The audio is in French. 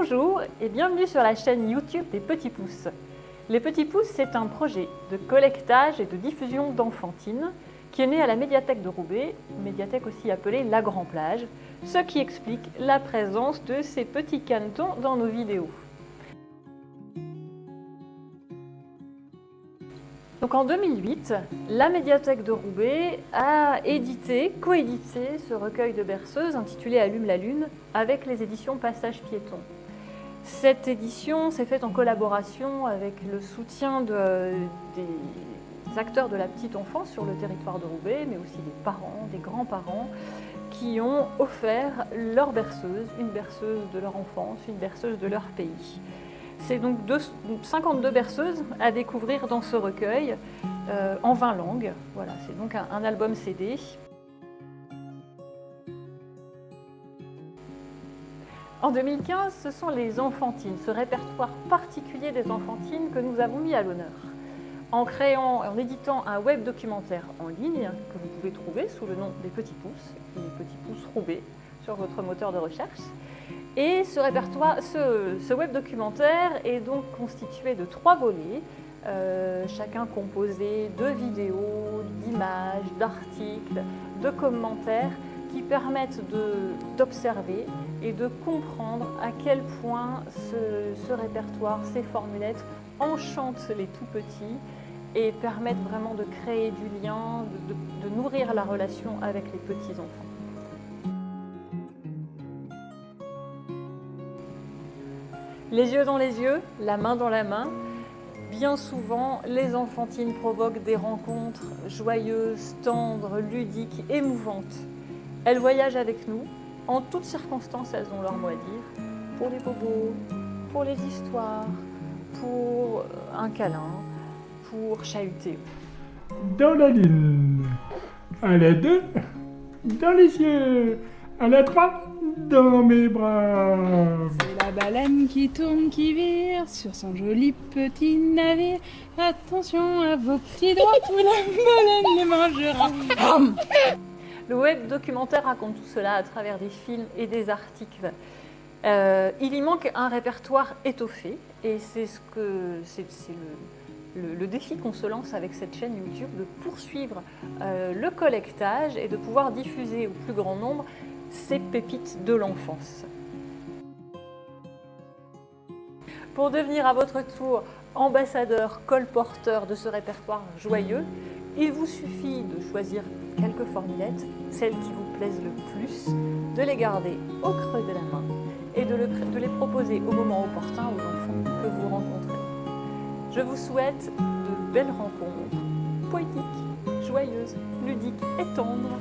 Bonjour et bienvenue sur la chaîne YouTube des Petits Pouces. Les Petits Pouces, c'est un projet de collectage et de diffusion d'enfantine qui est né à la médiathèque de Roubaix, médiathèque aussi appelée La Grand Plage, ce qui explique la présence de ces petits canetons dans nos vidéos. Donc en 2008, la médiathèque de Roubaix a édité, coédité ce recueil de berceuses intitulé Allume la lune avec les éditions Passage piéton. Cette édition s'est faite en collaboration avec le soutien de, des acteurs de la petite enfance sur le territoire de Roubaix, mais aussi des parents, des grands-parents, qui ont offert leur berceuse, une berceuse de leur enfance, une berceuse de leur pays. C'est donc 52 berceuses à découvrir dans ce recueil euh, en 20 langues. Voilà, c'est donc un, album CD. En 2015, ce sont les enfantines, ce répertoire particulier des enfantines que nous avons mis à l'honneur. En créant, en éditant un web documentaire en ligne que vous pouvez trouver sous le nom des Petits Pouces, Petits Pouces Roubaix, sur votre moteur de recherche. Et ce répertoire, ce, web documentaire est donc constitué de trois volets, euh, chacun composé de vidéos, d'images, d'articles, de commentaires qui permettent d'observer et de comprendre à quel point ce, répertoire, ces formulettes enchantent les tout petits et permettent vraiment de créer du lien, de nourrir la relation avec les petits enfants. Les yeux dans les yeux, la main dans la main. Bien souvent, les enfantines provoquent des rencontres joyeuses, tendres, ludiques, émouvantes. Elles voyagent avec nous. En toutes circonstances, elles ont leur mot à dire. Pour les bobos, pour les histoires, pour un câlin, pour chahuter. Dans la lune, à la deux, dans les yeux, à la trois, dans mes bras. C'est la baleine qui tourne, qui vire sur son joli petit navire. Attention à vos petits doigts, ou la baleine les mangera. Le web documentaire raconte tout cela à travers des films et des articles. Euh, il y manque un répertoire étoffé et c'est ce que c'est le, défi qu'on se lance avec cette chaîne YouTube de poursuivre euh, le collectage et de pouvoir diffuser au plus grand nombre ces pépites de l'enfance. Pour devenir à votre tour ambassadeur, colporteur de ce répertoire joyeux, il vous suffit de choisir quelques formulettes, celles qui vous plaisent le plus, de les garder au creux de la main et de, les proposer au moment opportun aux enfants que vous rencontrez. Je vous souhaite de belles rencontres, poétiques, joyeuses, ludiques et tendres